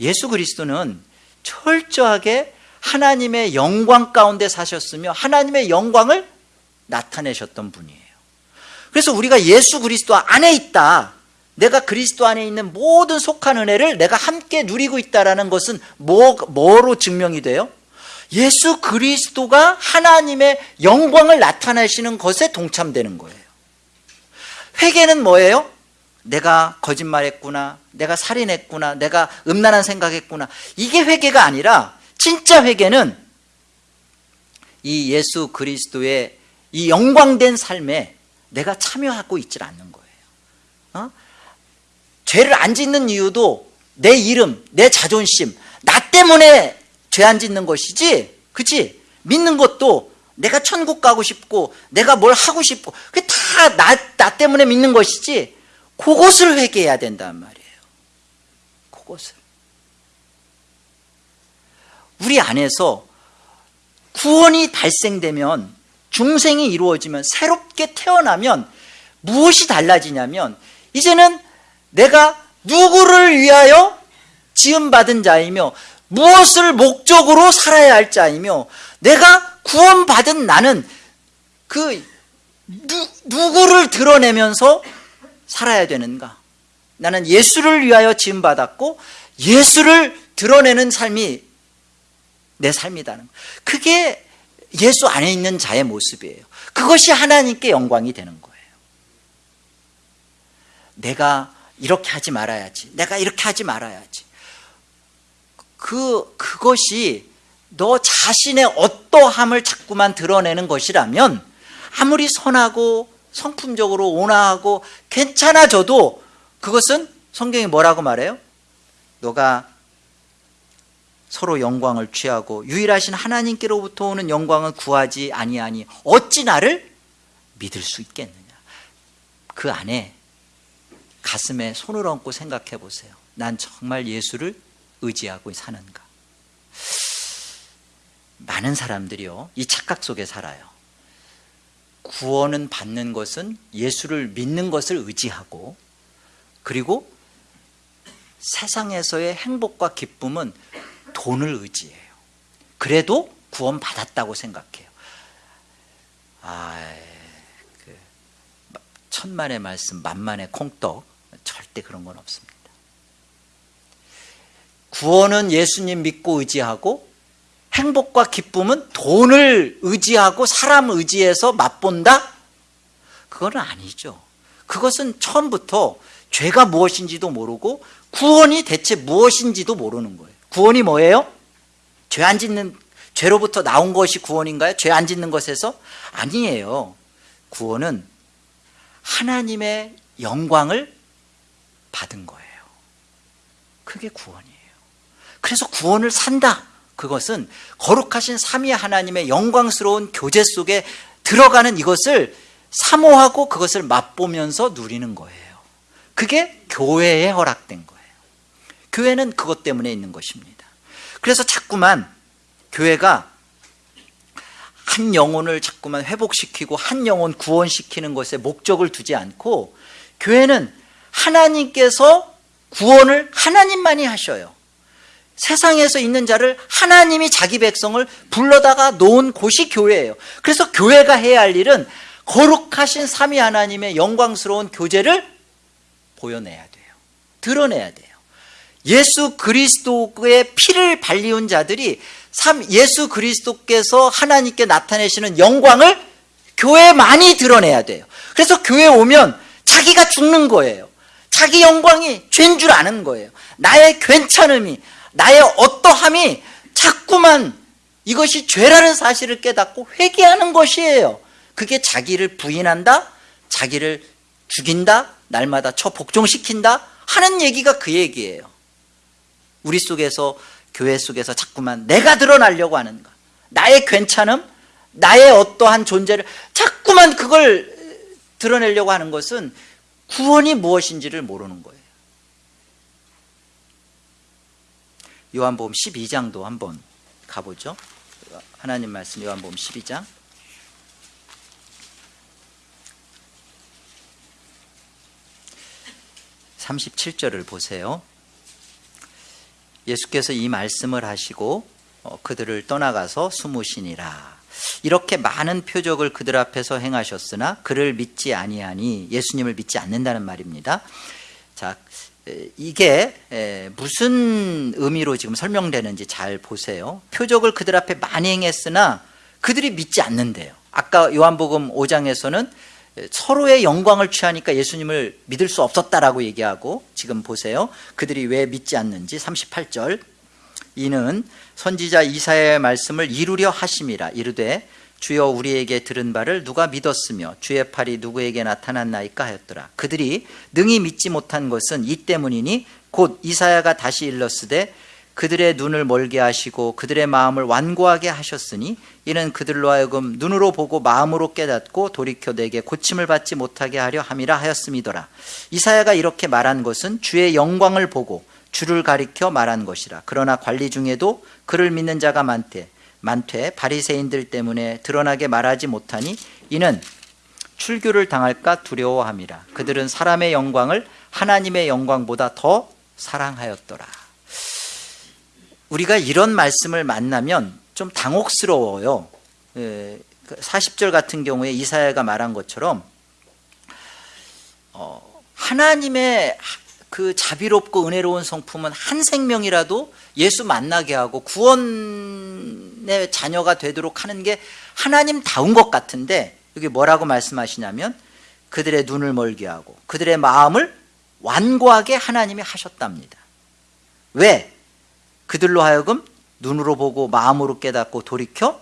예수 그리스도는 철저하게 하나님의 영광 가운데 사셨으며 하나님의 영광을 나타내셨던 분이에요 그래서 우리가 예수 그리스도 안에 있다 내가 그리스도 안에 있는 모든 속한 은혜를 내가 함께 누리고 있다는 것은 뭐, 뭐로 증명이 돼요? 예수 그리스도가 하나님의 영광을 나타내시는 것에 동참되는 거예요 회개는 뭐예요? 내가 거짓말했구나 내가 살인했구나 내가 음란한 생각했구나 이게 회개가 아니라 진짜 회개는 이 예수 그리스도의 이 영광된 삶에 내가 참여하고 있질 않는 거예요 어? 죄를 안 짓는 이유도 내 이름, 내 자존심 나 때문에 죄 안 짓는 것이지 그치? 믿는 것도 내가 천국 가고 싶고 내가 뭘 하고 싶고 그게 다 나 나 때문에 믿는 것이지 그것을 회개해야 된단 말이에요 그것을 우리 안에서 구원이 발생되면 중생이 이루어지면 새롭게 태어나면 무엇이 달라지냐면 이제는 내가 누구를 위하여 지음받은 자이며 무엇을 목적으로 살아야 할 자이며 내가 구원받은 나는 그 누, 누구를 드러내면서 살아야 되는가? 나는 예수를 위하여 지음받았고 예수를 드러내는 삶이 내 삶이다는 그게 예수 안에 있는 자의 모습이에요. 그것이 하나님께 영광이 되는 거예요. 내가 이렇게 하지 말아야지. 내가 이렇게 하지 말아야지. 그, 그것이 너 자신의 어떠함을 자꾸만 드러내는 것이라면 아무리 선하고 성품적으로 온화하고 괜찮아져도 그것은 성경이 뭐라고 말해요? 너가 서로 영광을 취하고 유일하신 하나님께로부터 오는 영광을 구하지 아니하니 어찌 나를 믿을 수 있겠느냐? 그 안에 가슴에 손을 얹고 생각해 보세요. 난 정말 예수를 의지하고 사는가? 많은 사람들이요 이 착각 속에 살아요. 구원은 받는 것은 예수를 믿는 것을 의지하고 그리고 세상에서의 행복과 기쁨은 돈을 의지해요. 그래도 구원 받았다고 생각해요. 아, 그 천만의 말씀 만만의 콩떡 절대 그런 건 없습니다. 구원은 예수님 믿고 의지하고 행복과 기쁨은 돈을 의지하고 사람 의지해서 맛본다? 그건 아니죠. 그것은 처음부터 죄가 무엇인지도 모르고 구원이 대체 무엇인지도 모르는 거예요 구원이 뭐예요? 죄 안 짓는 죄로부터 나온 것이 구원인가요? 죄 안 짓는 것에서? 아니에요 구원은 하나님의 영광을 받은 거예요 그게 구원이에요 그래서 구원을 산다 그것은 거룩하신 삼위 하나님의 영광스러운 교제 속에 들어가는 이것을 사모하고 그것을 맛보면서 누리는 거예요 그게 교회에 허락된 거예요 교회는 그것 때문에 있는 것입니다. 그래서 자꾸만 교회가 한 영혼을 자꾸만 회복시키고 한 영혼 구원시키는 것에 목적을 두지 않고 교회는 하나님께서 구원을 하나님만이 하셔요. 세상에서 있는 자를 하나님이 자기 백성을 불러다가 놓은 곳이 교회예요. 그래서 교회가 해야 할 일은 거룩하신 삼위 하나님의 영광스러운 교제를 보여내야 돼요. 드러내야 돼요 예수 그리스도의 피를 발리운 자들이 예수 그리스도께서 하나님께 나타내시는 영광을 교회에 많이 드러내야 돼요. 그래서 교회 오면 자기가 죽는 거예요. 자기 영광이 죄인 줄 아는 거예요. 나의 괜찮음이 나의 어떠함이 자꾸만 이것이 죄라는 사실을 깨닫고 회개하는 것이에요. 그게 자기를 부인한다 자기를 죽인다 날마다 처 복종시킨다 하는 얘기가 그 얘기예요 우리 속에서 교회 속에서 자꾸만 내가 드러나려고 하는 가 나의 괜찮음 나의 어떠한 존재를 자꾸만 그걸 드러내려고 하는 것은 구원이 무엇인지를 모르는 거예요. 요한복음 12장도 한번 가보죠. 하나님 말씀 요한복음 12장. 37절을 보세요 예수께서 이 말씀을 하시고 어, 그들을 떠나가서 숨으시니라. 이렇게 많은 표적을 그들 앞에서 행하셨으나 그를 믿지 아니하니 예수님을 믿지 않는다는 말입니다. 자 이게 무슨 의미로 지금 설명되는지 잘 보세요. 표적을 그들 앞에 많이 행했으나 그들이 믿지 않는데요. 아까 요한복음 5장에서는 서로의 영광을 취하니까 예수님을 믿을 수 없었다라고 얘기하고 지금 보세요. 그들이 왜 믿지 않는지 38절. 이는 선지자 이사야의 말씀을 이루려 하심이라 이르되 주여 우리에게 들은 바를 누가 믿었으며 주의 팔이 누구에게 나타났나이까 하였더라. 그들이 능히 믿지 못한 것은 이 때문이니 곧 이사야가 다시 일렀으되 그들의 눈을 멀게 하시고 그들의 마음을 완고하게 하셨으니 이는 그들로 하여금 눈으로 보고 마음으로 깨닫고 돌이켜 내게 고침을 받지 못하게 하려 함이라 하였음이더라. 이사야가 이렇게 말한 것은 주의 영광을 보고 주를 가리켜 말한 것이라. 그러나 관리 중에도 그를 믿는 자가 많대 많되 바리새인들 때문에 드러나게 말하지 못하니 이는 출교를 당할까 두려워함이라. 그들은 사람의 영광을 하나님의 영광보다 더 사랑하였더라 우리가 이런 말씀을 만나면 좀 당혹스러워요 40절 그 같은 경우에 이사야가 말한 것처럼 어, 하나님의 그 자비롭고 은혜로운 성품은 한 생명이라도 예수 만나게 하고 구원의 자녀가 되도록 하는 게 하나님다운 것 같은데 여기 뭐라고 말씀하시냐면 그들의 눈을 멀게 하고 그들의 마음을 완고하게 하나님이 하셨답니다 왜? 그들로 하여금 눈으로 보고 마음으로 깨닫고 돌이켜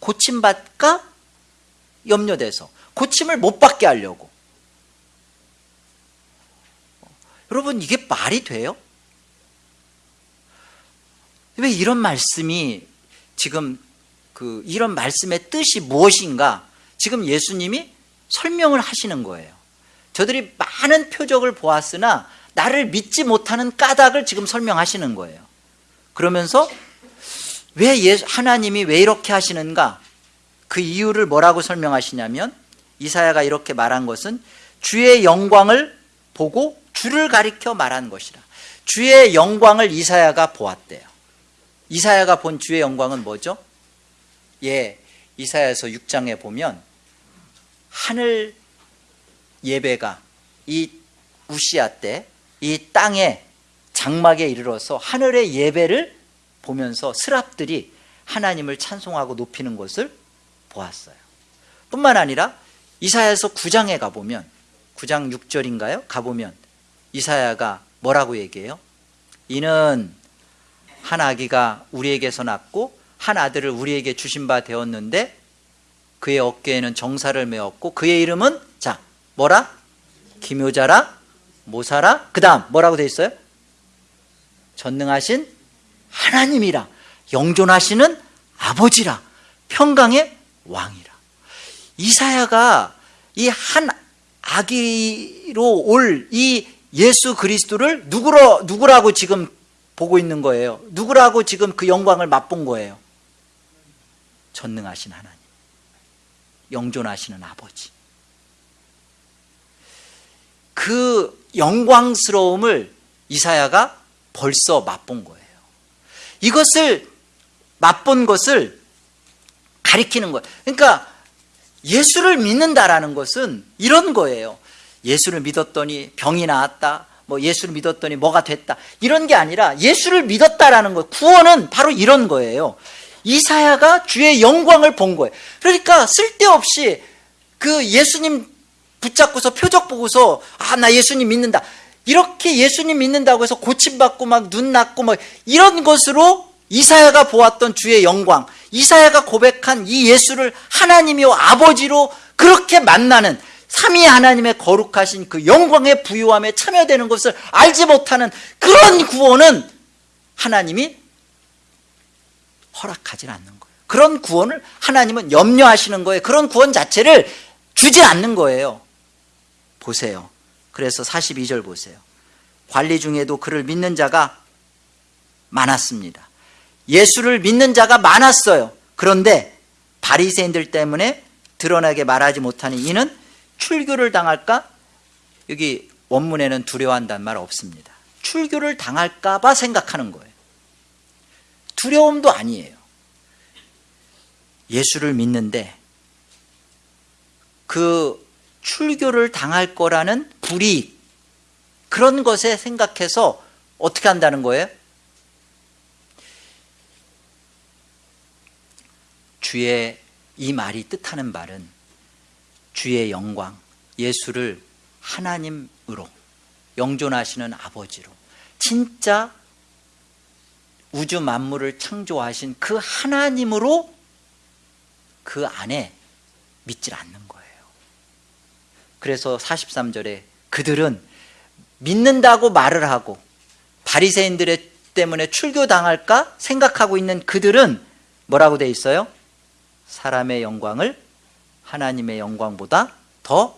고침받까? 염려돼서 고침을 못 받게 하려고. 여러분 이게 말이 돼요? 왜 이런 말씀이 지금 그 이런 말씀의 뜻이 무엇인가? 지금 예수님이 설명을 하시는 거예요. 저들이 많은 표적을 보았으나 나를 믿지 못하는 까닭을 지금 설명하시는 거예요 그러면서 왜 예수, 하나님이 왜 이렇게 하시는가? 그 이유를 뭐라고 설명하시냐면 이사야가 이렇게 말한 것은 주의 영광을 보고 주를 가리켜 말한 것이라. 주의 영광을 이사야가 보았대요. 이사야가 본 주의 영광은 뭐죠? 예, 이사야서 6장에 보면 하늘 예배가 이 우시아 때 이 땅에 장막에 이르러서 하늘의 예배를 보면서 스랍들이 하나님을 찬송하고 높이는 것을 보았어요 뿐만 아니라 이사야서 9장에 가보면 9장 6절인가요? 가보면 이사야가 뭐라고 얘기해요? 이는 한 아기가 우리에게서 낳고 한 아들을 우리에게 주신 바 되었는데 그의 어깨에는 정사를 메었고 그의 이름은 자 뭐라? 기묘자라 모사라 그 다음 뭐라고 되어 있어요? 전능하신 하나님이라. 영존하시는 아버지라. 평강의 왕이라. 이사야가 이 한 아기로 올 이 예수 그리스도를 누구로, 누구라고 지금 보고 있는 거예요? 누구라고 지금 그 영광을 맛본 거예요? 전능하신 하나님. 영존하시는 아버지. 그 영광스러움을 이사야가 벌써 맛본 거예요. 이것을 맛본 것을 가리키는 거예요. 그러니까 예수를 믿는다라는 것은 이런 거예요. 예수를 믿었더니 병이 나았다 뭐 예수를 믿었더니 뭐가 됐다. 이런 게 아니라 예수를 믿었다라는 거 구원은 바로 이런 거예요. 이사야가 주의 영광을 본 거예요. 그러니까 쓸데없이 그 예수님 붙잡고서 표적 보고서 아 나 예수님 믿는다 이렇게 예수님 믿는다고 해서 고침받고 막 눈 났고 뭐 이런 것으로 이사야가 보았던 주의 영광 이사야가 고백한 이 예수를 하나님이요 아버지로 그렇게 만나는 삼위 하나님의 거룩하신 그 영광의 부유함에 참여되는 것을 알지 못하는 그런 구원은 하나님이 허락하지 않는 거예요. 그런 구원을 하나님은 염려하시는 거예요. 그런 구원 자체를 주지 않는 거예요. 보세요. 그래서 42절 보세요. 관리 중에도 그를 믿는 자가 많았습니다. 예수를 믿는 자가 많았어요. 그런데 바리새인들 때문에 드러나게 말하지 못하는 이는 출교를 당할까? 여기 원문에는 두려워한다는 말 없습니다. 출교를 당할까 봐 생각하는 거예요. 두려움도 아니에요. 예수를 믿는데 그 출교를 당할 거라는 불이익 그런 것에 생각해서 어떻게 한다는 거예요? 주의 이 말이 뜻하는 말은 주의 영광, 예수를 하나님으로 영존하시는 아버지로 진짜 우주 만물을 창조하신 그 하나님으로 그 안에 믿질 않는. 그래서 43절에 그들은 믿는다고 말을 하고 바리새인들 때문에 출교당할까 생각하고 있는 그들은 뭐라고 돼 있어요? 사람의 영광을 하나님의 영광보다 더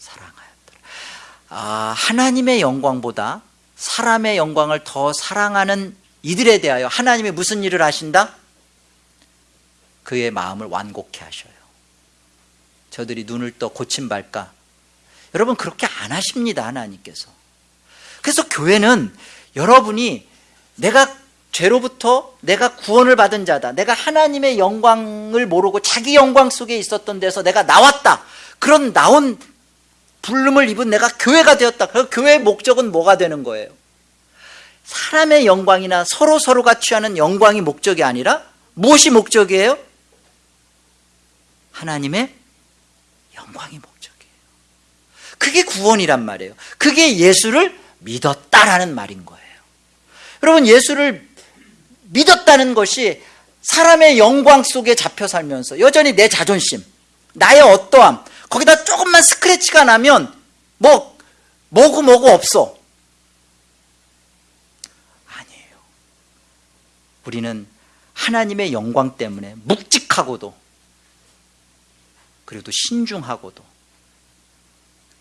사랑하였더라. 아, 하나님의 영광보다 사람의 영광을 더 사랑하는 이들에 대하여 하나님이 무슨 일을 하신다? 그의 마음을 완곡해 하셔요. 저들이 눈을 떠 고침 발까? 여러분 그렇게 안 하십니다 하나님께서. 그래서 교회는 여러분이 내가 죄로부터 내가 구원을 받은 자다. 내가 하나님의 영광을 모르고 자기 영광 속에 있었던 데서 내가 나왔다. 그런 나온 불름을 입은 내가 교회가 되었다. 그 교회의 목적은 뭐가 되는 거예요? 사람의 영광이나 서로 서로가 취하는 영광이 목적이 아니라 무엇이 목적이에요? 하나님의 영광이 목적이에요. 그게 구원이란 말이에요. 그게 예수를 믿었다라는 말인 거예요. 여러분 예수를 믿었다는 것이 사람의 영광 속에 잡혀 살면서 여전히 내 자존심, 나의 어떠함, 거기다 조금만 스크래치가 나면 뭐 뭐고 뭐고 없어. 아니에요. 우리는 하나님의 영광 때문에 묵직하고도 그리고 또 신중하고도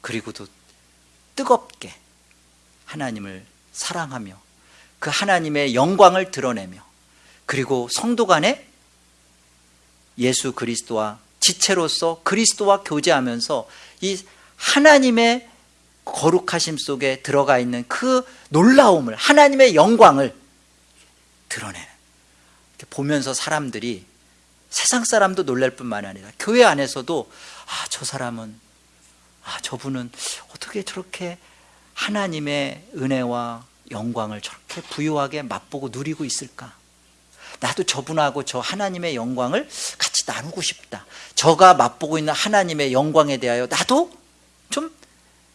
그리고도 뜨겁게 하나님을 사랑하며 그 하나님의 영광을 드러내며 그리고 성도 간에 예수 그리스도와 지체로서 그리스도와 교제하면서 이 하나님의 거룩하심 속에 들어가 있는 그 놀라움을 하나님의 영광을 드러내는 보면서 사람들이 세상 사람도 놀랄 뿐만 아니라 교회 안에서도 아 저 사람은 아 저분은 어떻게 저렇게 하나님의 은혜와 영광을 저렇게 부유하게 맛보고 누리고 있을까? 나도 저분하고 저 하나님의 영광을 같이 나누고 싶다. 저가 맛보고 있는 하나님의 영광에 대하여 나도 좀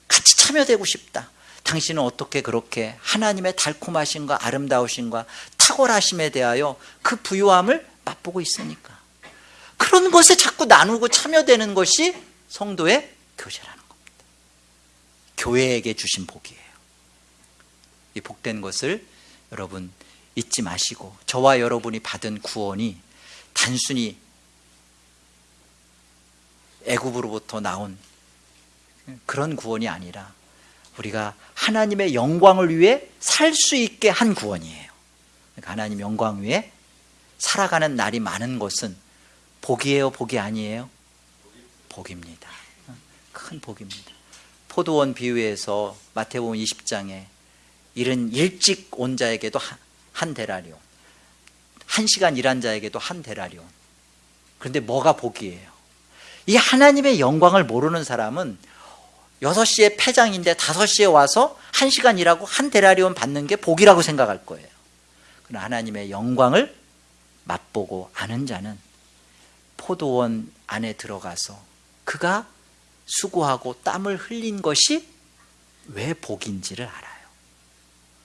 같이 참여되고 싶다. 당신은 어떻게 그렇게 하나님의 달콤하심과 아름다우심과 탁월하심에 대하여 그 부유함을 맛보고 있으니까. 그런 것에 자꾸 나누고 참여되는 것이 성도의 교제라는. 교회에게 주신 복이에요. 이 복된 것을 여러분 잊지 마시고 저와 여러분이 받은 구원이 단순히 애굽으로부터 나온 그런 구원이 아니라 우리가 하나님의 영광을 위해 살 수 있게 한 구원이에요. 그러니까 하나님 영광 위에 살아가는 날이 많은 것은 복이에요, 복이 아니에요? 복입니다. 큰 복입니다. 포도원 비유에서 마태복음 20장에 이른 일찍 온 자에게도 한 데라리온 한 시간 일한 자에게도 한 데라리온 그런데 뭐가 복이에요? 이 하나님의 영광을 모르는 사람은 6시에 폐장인데 5시에 와서 1시간 일하고 한 데라리온 받는 게 복이라고 생각할 거예요 그러나 하나님의 영광을 맛보고 아는 자는 포도원 안에 들어가서 그가 수고하고 땀을 흘린 것이 왜 복인지를 알아요